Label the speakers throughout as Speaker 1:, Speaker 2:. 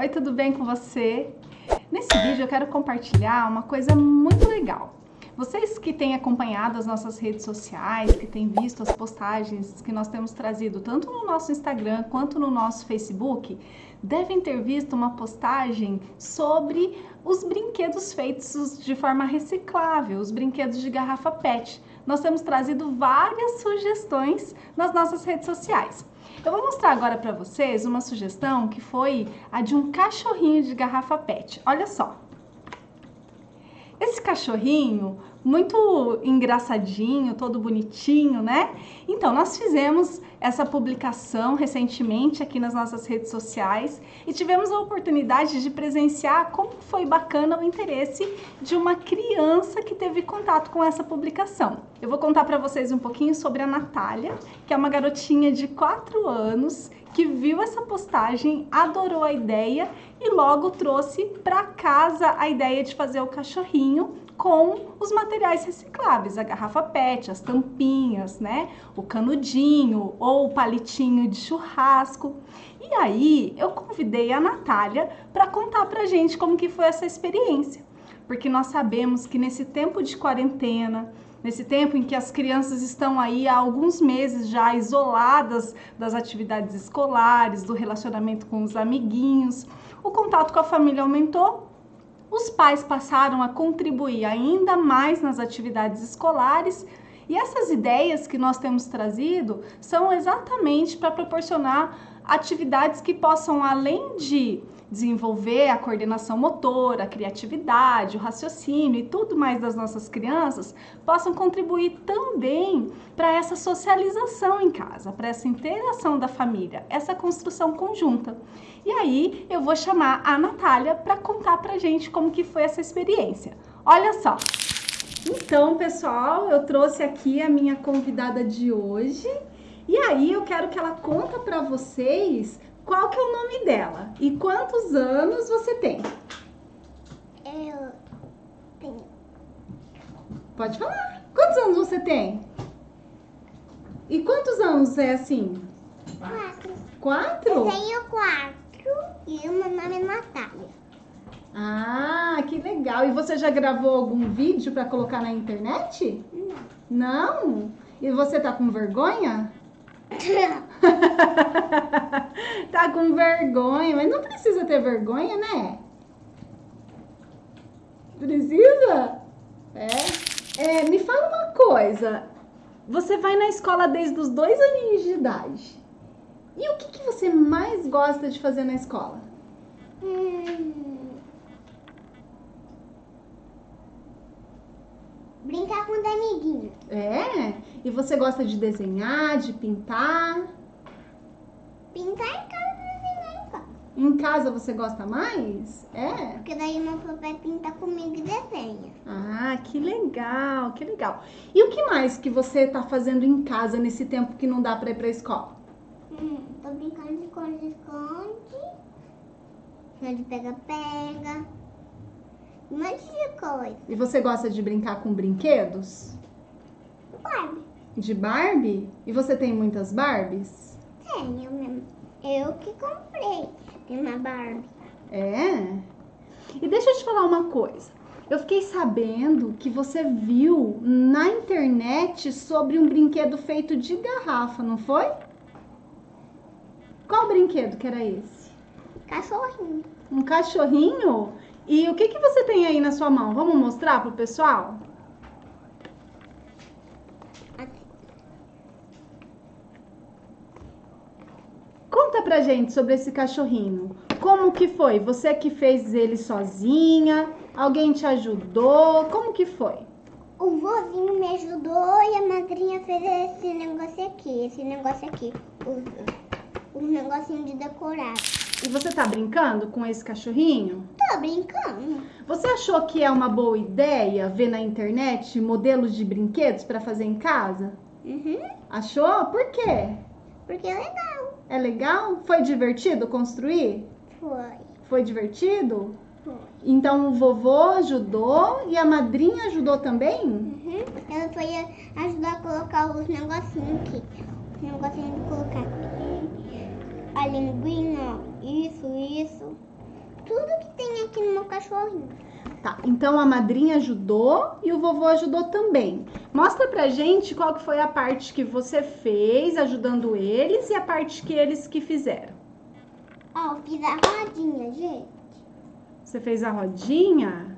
Speaker 1: Oi, tudo bem com você? Nesse vídeo eu quero compartilhar uma coisa muito legal. Vocês que têm acompanhado as nossas redes sociais, que têm visto as postagens que nós temos trazido tanto no nosso Instagram quanto no nosso Facebook, devem ter visto uma postagem sobre os brinquedos feitos de forma reciclável, os brinquedos de garrafa PET. Nós temos trazido várias sugestões nas nossas redes sociais. Eu vou mostrar agora para vocês uma sugestão que foi a de um cachorrinho de garrafa PET. Olha só. Esse cachorrinho, muito engraçadinho, todo bonitinho, né? Então, nós fizemos essa publicação recentemente aqui nas nossas redes sociais e tivemos a oportunidade de presenciar como foi bacana o interesse de uma criança que teve contato com essa publicação. Eu vou contar para vocês um pouquinho sobre a Natália, que é uma garotinha de 4 anos que viu essa postagem, adorou a ideia e logo trouxe para casa a ideia de fazer o cachorrinho com os materiais recicláveis, a garrafa PET, as tampinhas, né? O canudinho ou o palitinho de churrasco. E aí eu convidei a Natália para contar pra gente como que foi essa experiência. Porque nós sabemos que nesse tempo de quarentena, nesse tempo em que as crianças estão aí há alguns meses já isoladas das atividades escolares, do relacionamento com os amiguinhos, o contato com a família aumentou os pais passaram a contribuir ainda mais nas atividades escolares e essas ideias que nós temos trazido são exatamente para proporcionar atividades que possam, além de desenvolver a coordenação motora, a criatividade, o raciocínio e tudo mais das nossas crianças, possam contribuir também para essa socialização em casa, para essa interação da família, essa construção conjunta. E aí eu vou chamar a Natália para contar para gente como que foi essa experiência. Olha só! Então, pessoal, eu trouxe aqui a minha convidada de hoje. E aí eu quero que ela conta para vocês qual que é o nome dela e quantos anos você tem?
Speaker 2: Eu tenho.
Speaker 1: Pode falar. Quantos anos você tem? E quantos anos é assim?
Speaker 2: Quatro.
Speaker 1: Quatro?
Speaker 2: Eu tenho quatro e o meu nome é Natália.
Speaker 1: Ah, que legal. E você já gravou algum vídeo para colocar na internet?
Speaker 2: Não.
Speaker 1: Não? E você tá com vergonha? tá com vergonha, mas não precisa ter vergonha, né? Precisa? É. é. Me fala uma coisa. Você vai na escola desde os dois aninhos de idade. E o que, que você mais gosta de fazer na escola?
Speaker 2: Hum. Brincar com os amiguinhos.
Speaker 1: É? E você gosta de desenhar, de pintar?
Speaker 2: Pintar em casa, desenhar em casa.
Speaker 1: Em casa você gosta mais? É?
Speaker 2: Porque daí meu papai pinta comigo e desenha.
Speaker 1: Ah, que legal, que legal. E o que mais que você tá fazendo em casa nesse tempo que não dá pra ir pra escola?
Speaker 2: Hum, tô brincando de esconde-esconde. De pega-pega. Um monte de coisa.
Speaker 1: E você gosta de brincar com brinquedos?
Speaker 2: Barbie.
Speaker 1: De Barbie? E você tem muitas Barbies?
Speaker 2: Tenho mesmo. Eu que comprei. Tem uma Barbie.
Speaker 1: É? E deixa eu te falar uma coisa. Eu fiquei sabendo que você viu na internet sobre um brinquedo feito de garrafa, não foi? Qual brinquedo que era esse?
Speaker 2: Cachorrinho.
Speaker 1: Um cachorrinho? E o que, que você tem aí na sua mão? Vamos mostrar pro pessoal?
Speaker 2: Aqui.
Speaker 1: Conta pra gente sobre esse cachorrinho. Como que foi? Você que fez ele sozinha? Alguém te ajudou? Como que foi?
Speaker 2: O vozinho me ajudou e a madrinha fez esse negócio aqui. Esse negócio aqui. Os negocinhos de decorar.
Speaker 1: E você tá brincando com esse cachorrinho?
Speaker 2: Tô brincando.
Speaker 1: Você achou que é uma boa ideia ver na internet modelos de brinquedos para fazer em casa?
Speaker 2: Uhum.
Speaker 1: Achou? Por quê?
Speaker 2: Porque é legal.
Speaker 1: É legal? Foi divertido construir?
Speaker 2: Foi.
Speaker 1: Foi divertido?
Speaker 2: Foi.
Speaker 1: Então o vovô ajudou e a madrinha ajudou também?
Speaker 2: Uhum. Ela foi ajudar a colocar os negocinhos aqui. Os negocinhos de colocar aqui. A linguinha. Isso, isso. tudo que tem aqui no meu cachorrinho.
Speaker 1: Tá, então a madrinha ajudou e o vovô ajudou também. Mostra pra gente qual que foi a parte que você fez ajudando eles e a parte que eles que fizeram.
Speaker 2: Ó, eu fiz a rodinha, gente.
Speaker 1: Você fez a rodinha?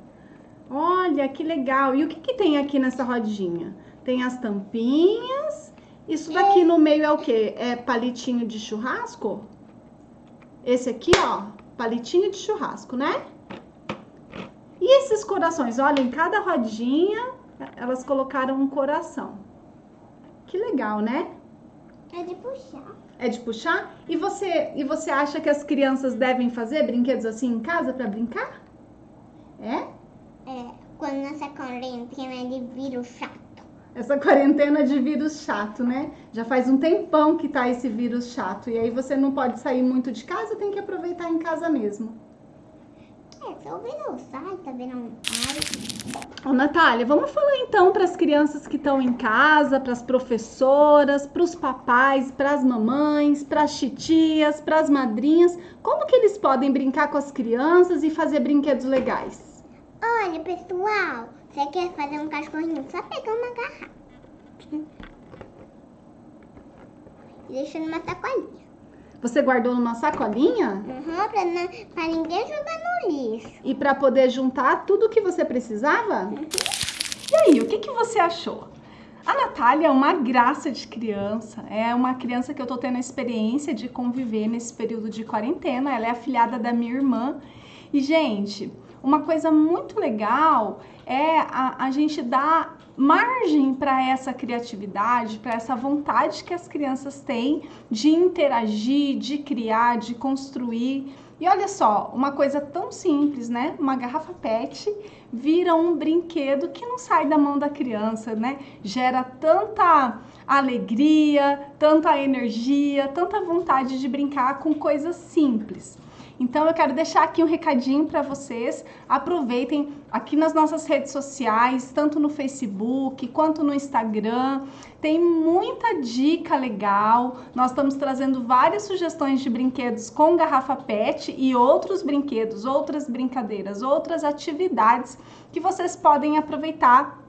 Speaker 1: Olha, que legal. E o que, que tem aqui nessa rodinha? Tem as tampinhas. Isso daqui no meio é o quê? É palitinho de churrasco? Esse aqui, ó, palitinho de churrasco, né? Esses corações? Olha, em cada rodinha, elas colocaram um coração. Que legal, né?
Speaker 2: É de puxar.
Speaker 1: É de puxar? E você, e você acha que as crianças devem fazer brinquedos assim em casa para brincar? É?
Speaker 2: É, quando nessa quarentena de vírus chato.
Speaker 1: Essa quarentena de vírus chato, né? Já faz um tempão que tá esse vírus chato. E aí você não pode sair muito de casa, tem que aproveitar em casa mesmo.
Speaker 2: É, só vendo o sai, tá vendo um
Speaker 1: Ô, Natália, vamos falar então para as crianças que estão em casa, para as professoras, para os papais, para as mamães, para as titias, para as madrinhas, como que eles podem brincar com as crianças e fazer brinquedos legais?
Speaker 2: Olha, pessoal, você quer fazer um cachorrinho? Só pegar uma garrafa. E deixa numa sacolinha.
Speaker 1: Você guardou numa sacolinha?
Speaker 2: Uhum, pra, não, pra ninguém jogar no lixo.
Speaker 1: E para poder juntar tudo o que você precisava?
Speaker 2: Uhum.
Speaker 1: E aí, o que, que você achou? A Natália é uma graça de criança, é uma criança que eu tô tendo a experiência de conviver nesse período de quarentena. Ela é afilhada da minha irmã. E, gente, uma coisa muito legal é a, a gente dar margem para essa criatividade, para essa vontade que as crianças têm de interagir, de criar, de construir. E olha só, uma coisa tão simples, né? Uma garrafa PET vira um brinquedo que não sai da mão da criança, né? Gera tanta alegria, tanta energia, tanta vontade de brincar com coisas simples. Então eu quero deixar aqui um recadinho para vocês. Aproveitem aqui nas nossas redes sociais, tanto no Facebook quanto no Instagram. Tem muita dica legal. Nós estamos trazendo várias sugestões de brinquedos com garrafa PET e outros brinquedos, outras brincadeiras, outras atividades que vocês podem aproveitar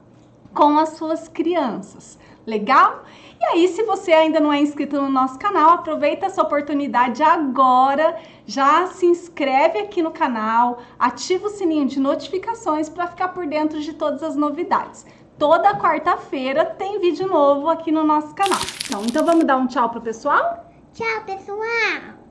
Speaker 1: com as suas crianças. Legal? E aí, se você ainda não é inscrito no nosso canal, aproveita essa oportunidade agora, já se inscreve aqui no canal, ativa o sininho de notificações para ficar por dentro de todas as novidades. Toda quarta-feira tem vídeo novo aqui no nosso canal. Então, então vamos dar um tchau pro pessoal?
Speaker 2: Tchau, pessoal!